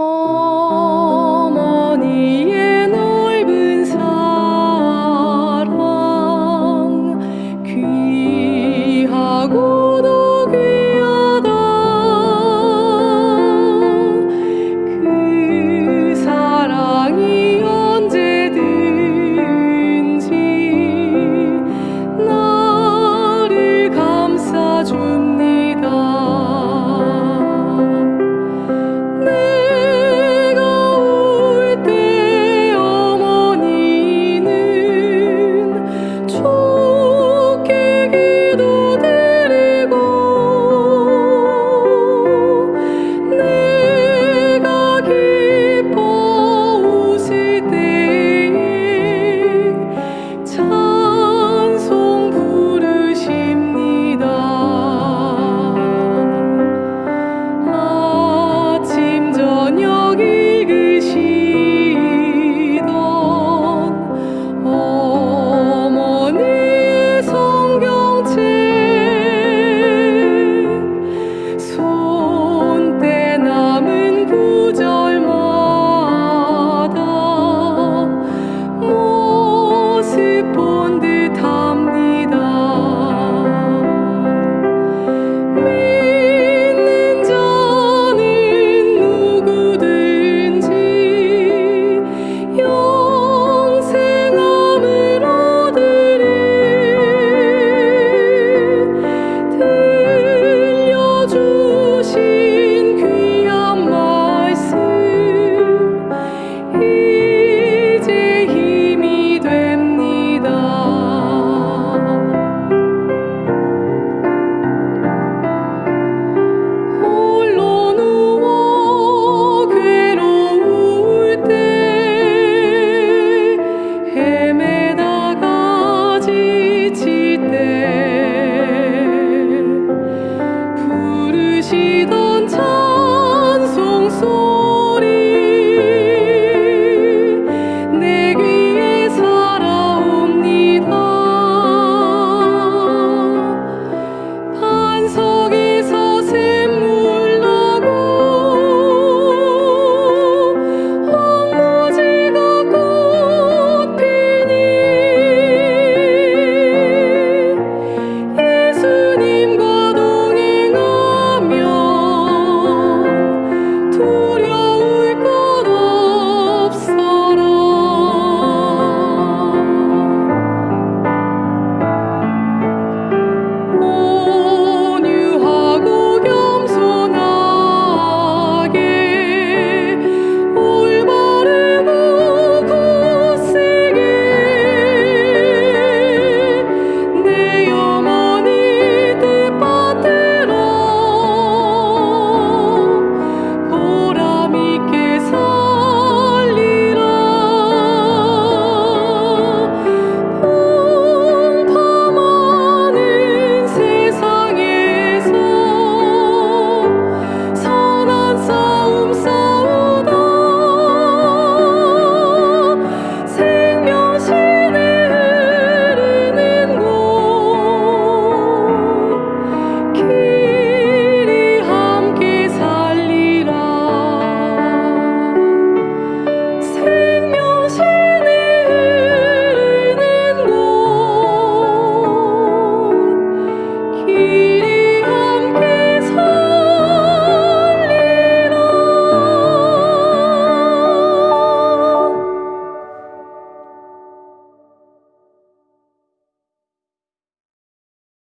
Oh.